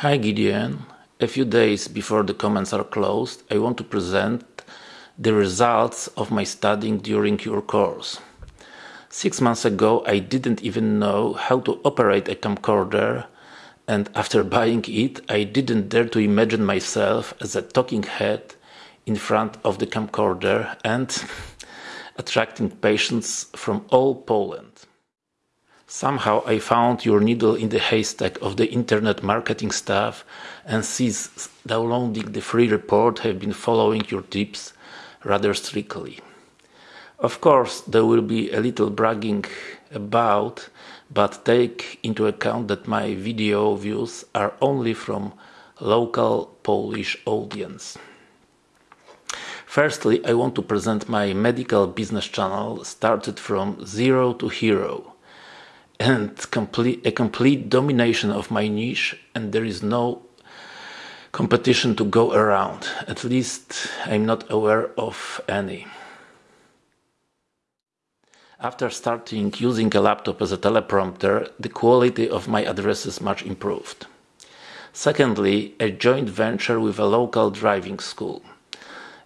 Hi Gideon. A few days before the comments are closed, I want to present the results of my studying during your course. Six months ago, I didn't even know how to operate a camcorder, and after buying it, I didn't dare to imagine myself as a talking head in front of the camcorder and attracting patients from all Poland. Somehow I found your needle in the haystack of the internet marketing stuff and since downloading the free report have been following your tips rather strictly. Of course, there will be a little bragging about, but take into account that my video views are only from local Polish audience. Firstly, I want to present my medical business channel started from zero to hero and complete a complete domination of my niche and there is no competition to go around. At least i'm not aware of any. After starting using a laptop as a teleprompter the quality of my addresses much improved. Secondly a joint venture with a local driving school.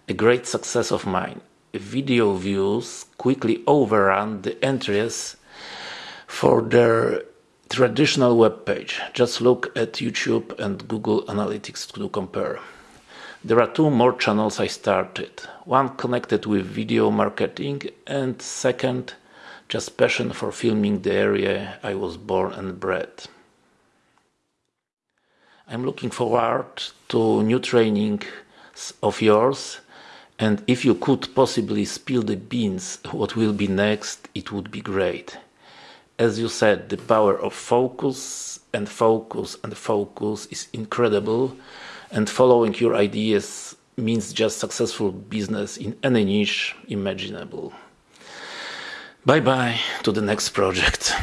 A great success of mine. Video views quickly overrun the entries for their traditional web page. Just look at YouTube and Google Analytics to compare. There are two more channels I started. One connected with video marketing and second just passion for filming the area I was born and bred. I'm looking forward to new training of yours and if you could possibly spill the beans what will be next it would be great as you said, the power of focus and focus and focus is incredible. And following your ideas means just successful business in any niche imaginable. Bye bye to the next project.